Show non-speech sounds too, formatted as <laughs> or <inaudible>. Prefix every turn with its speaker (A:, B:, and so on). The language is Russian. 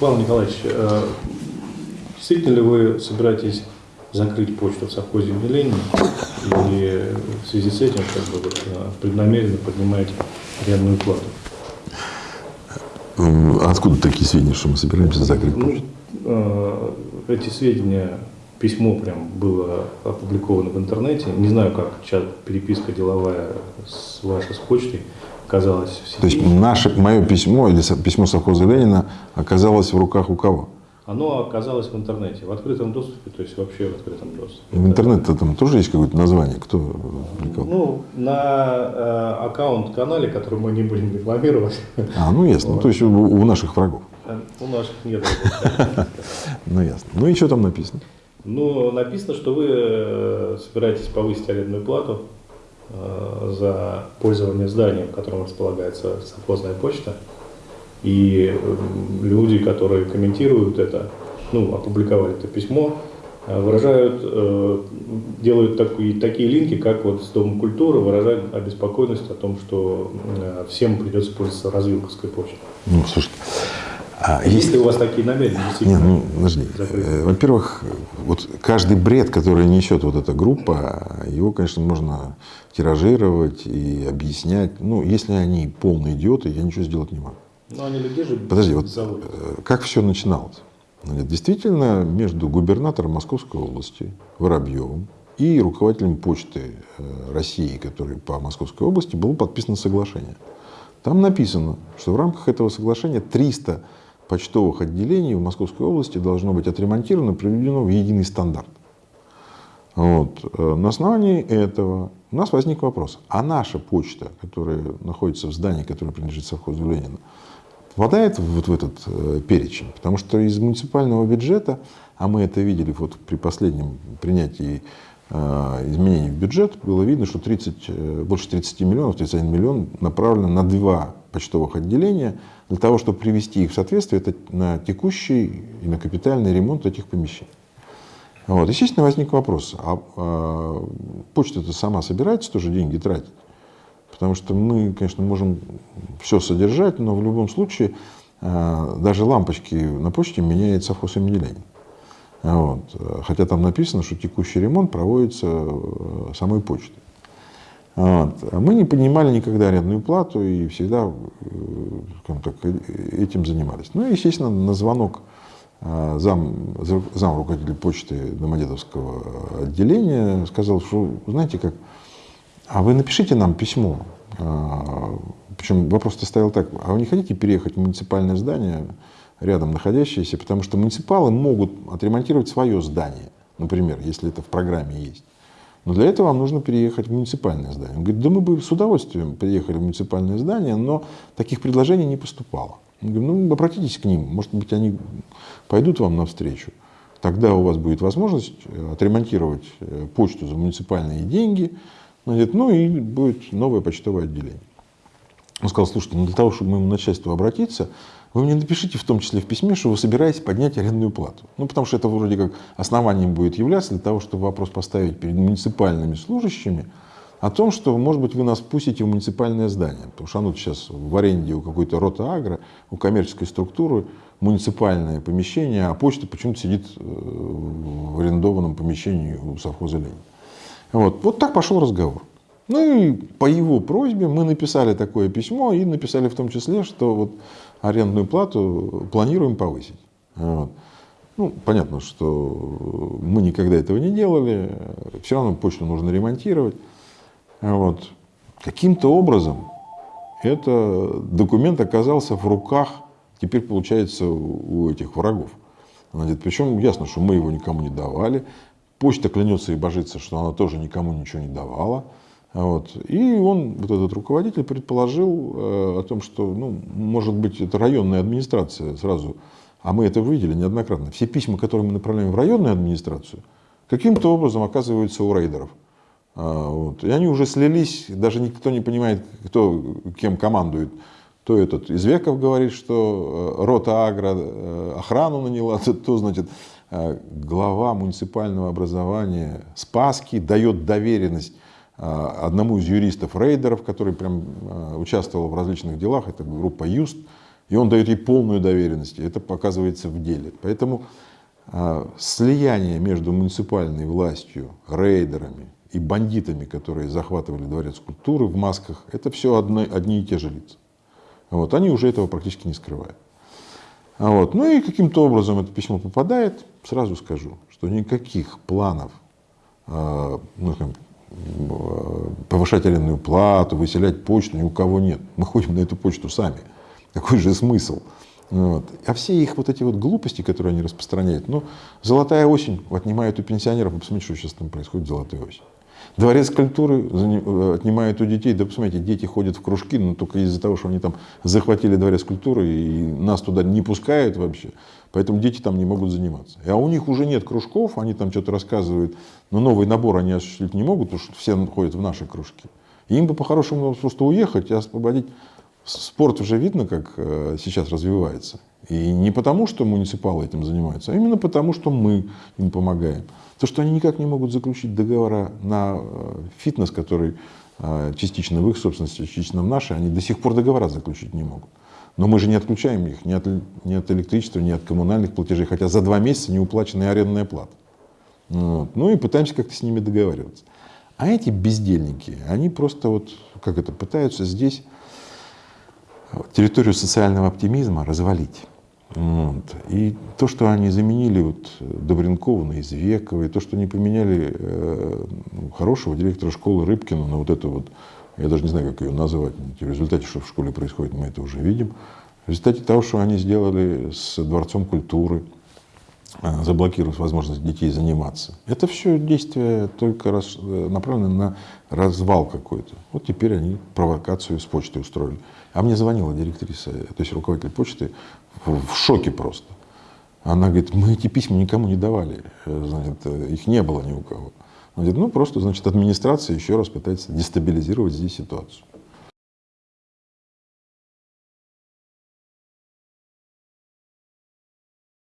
A: Павел Николаевич, э, действительно ли вы собираетесь закрыть почту в совхозе имени Ленина и в связи с этим как бы, э, преднамеренно поднимаете арендную плату?
B: Откуда такие сведения, что мы собираемся закрыть
A: Ну,
B: почту?
A: э, эти сведения, письмо прям было опубликовано в интернете. Не знаю, как сейчас переписка деловая с вашей с почтой оказалась в
B: То есть наше, мое письмо или письмо совхоза Ленина оказалось в руках у кого?
A: Оно оказалось в интернете, в открытом доступе, то есть вообще в открытом доступе.
B: В интернете там тоже есть какое-то название? Кто публиковал?
A: Ну, на э, аккаунт-канале, который мы не будем рекламировать,
B: А, ну ясно. Ну, то есть у, у наших врагов.
A: э, у наших нет. <laughs>
B: Ну ясно. Ну и что там написано?
A: Ну, написано, что вы э, собираетесь повысить арендную плату э, за пользование зданием, в котором располагается совхозная почта. И э, люди, которые комментируют это, ну, опубликовали это письмо, э, выражают, э, делают такие, такие линки, как вот с Домом культуры, выражают обеспокоенность о том, что э, всем придется пользоваться развилковской почтой.
B: Ну, слушайте. А
A: Есть
B: есть
A: ли у вас такие намерения?
B: Нет, ну, подожди. Э, Во-первых, вот каждый бред, который несет вот эта группа, его, конечно, можно тиражировать и объяснять. Ну, если они полные идиоты, я ничего сделать не могу.
A: Ну, они людей же
B: Подожди, вот
A: зовут.
B: э, как все начиналось? Действительно, между губернатором Московской области Воробьевым и руководителем почты э, России, который по Московской области, было подписано соглашение. Там написано, что в рамках этого соглашения 300 почтовых отделений в Московской области должно быть отремонтировано, приведено в единый стандарт. Вот. Э, На основании этого у нас возник вопрос, а наша почта, которая находится в здании, которое принадлежит совхозу Ленина, попадает вот в этот э, перечень? Потому что из муниципального бюджета, а мы это видели вот при последнем принятии изменений в бюджет, было видно, что 30, э, больше 30 миллионов, 31 миллион направлено на два почтовых отделения для того, чтобы привести их в соответствие это на текущий и на капитальный ремонт этих помещений. Вот. Естественно, возник вопрос, а, а почта-то сама собирается тоже деньги тратить? Потому что мы, конечно, можем все содержать, но в любом случае а, даже лампочки на почте меняет совхоз имени Ленина. Вот. Хотя там написано, что текущий ремонт проводится э, самой почтой. Вот. А Мы не поднимали никогда арендную плату и всегда э, так, э, этим занимались. Ну и, естественно, на звонок зам, зам руководителя почты Домодедовского отделения сказал, что, знаете как, а вы напишите нам письмо. Причем вопрос-то стоял так, а вы не хотите переехать в муниципальное здание, рядом находящееся, потому что муниципалы могут отремонтировать свое здание, например, если это в программе есть. Но для этого вам нужно переехать в муниципальное здание. Он говорит, да мы бы с удовольствием приехали в муниципальное здание, но таких предложений не поступало. Он говорит, ну обратитесь к ним, может быть они пойдут вам навстречу. Тогда у вас будет возможность э, отремонтировать э, почту за муниципальные деньги, Значит, ну и будет новое почтовое отделение. Он сказал, слушайте, ну для того, чтобы моему начальству обратиться, вы мне напишите в том числе в письме, что вы собираетесь поднять арендную плату. Ну, потому что это вроде как основанием будет являться для того, чтобы вопрос поставить перед муниципальными служащими о том, что, может быть, вы нас пустите в муниципальное здание. Потому что оно сейчас в аренде у какой-то рота агро, у коммерческой структуры, муниципальное помещение, а почта почему-то сидит э, в арендованном помещении у совхоза Ленина. Вот, вот так пошел разговор. Ну и по его просьбе мы написали такое письмо и написали в том числе, что вот арендную плату планируем повысить. Вот. Ну, понятно, что мы никогда этого не делали, все равно почту нужно ремонтировать. Вот. Каким-то образом этот документ оказался в руках, теперь получается, у этих врагов. Значит, причем ясно, что мы его никому не давали. Почта клянется и божится, что она тоже никому ничего не давала. Вот. И он, вот этот руководитель, предположил э, о том, что, ну, может быть, это районная администрация сразу, а мы это видели неоднократно. Все письма, которые мы направляем в районную администрацию, каким-то образом оказываются у рейдеров. А, вот. И они уже слились, даже никто не понимает, кто кем командует. То этот Извеков говорит, что э, рота Агро э, охрану наняла, то, то значит, э, глава муниципального образования Спаски дает доверенность одному из юристов рейдеров, который прям участвовал в различных делах, это группа Юст, И он дает ей полную доверенность, это показывается в деле. Поэтому а, слияние между муниципальной властью, рейдерами и бандитами, которые захватывали дворец культуры в масках, это все одни, одни и те же лица. Вот, они уже этого практически не скрывают. А вот, ну и каким-то образом это письмо попадает, сразу скажу, что никаких планов ну, повышать арендную плату, выселять почту ни у кого нет. Мы ходим на эту почту сами. Какой же смысл? Вот. А все их вот эти вот глупости, которые они распространяют, ну, золотая осень отнимает у пенсионеров, посмотрите, что сейчас там происходит, золотая осень. Дворец культуры э, отнимает у детей, да посмотрите, дети ходят в кружки, но только из-за того, что они там захватили дворец культуры и нас туда не пускают вообще, поэтому дети там не могут заниматься. А у них уже нет кружков, они там что-то рассказывают, но новый набор они осуществить не могут, потому что все ходят в наши кружки. И им бы по-хорошему просто уехать и освободить спорт уже видно, как э, сейчас развивается. И не потому, что муниципалы этим занимаются, а именно потому, что мы им помогаем. То, что они никак не могут заключить договора на э, фитнес, который э, частично в их собственности, частично в нашей, они до сих пор договора заключить не могут. Но мы же не отключаем их ни от, ни от электричества, ни от коммунальных платежей, хотя за два месяца не уплаченная арендная плата. Вот. Ну и пытаемся как-то с ними договариваться. А эти бездельники, они просто вот, как это, пытаются здесь территорию социального оптимизма развалить. Вот. И то, что они заменили вот Добренкова на Извекова, то, что они поменяли э, хорошего директора школы Рыбкина на вот это вот, я даже не знаю, как ее назвать, в результате, что в школе происходит, мы это уже видим. В результате того, что они сделали с Дворцом культуры, э, заблокировав возможность детей заниматься. Это все действие только раз, э, направлено на развал какой-то. Вот теперь они провокацию с почтой устроили. А мне звонила директриса, то есть руководитель почты, в шоке просто. Она говорит, мы эти письма никому не давали, значит, их не было ни у кого. Она говорит, ну просто, значит, администрация еще раз пытается дестабилизировать здесь ситуацию.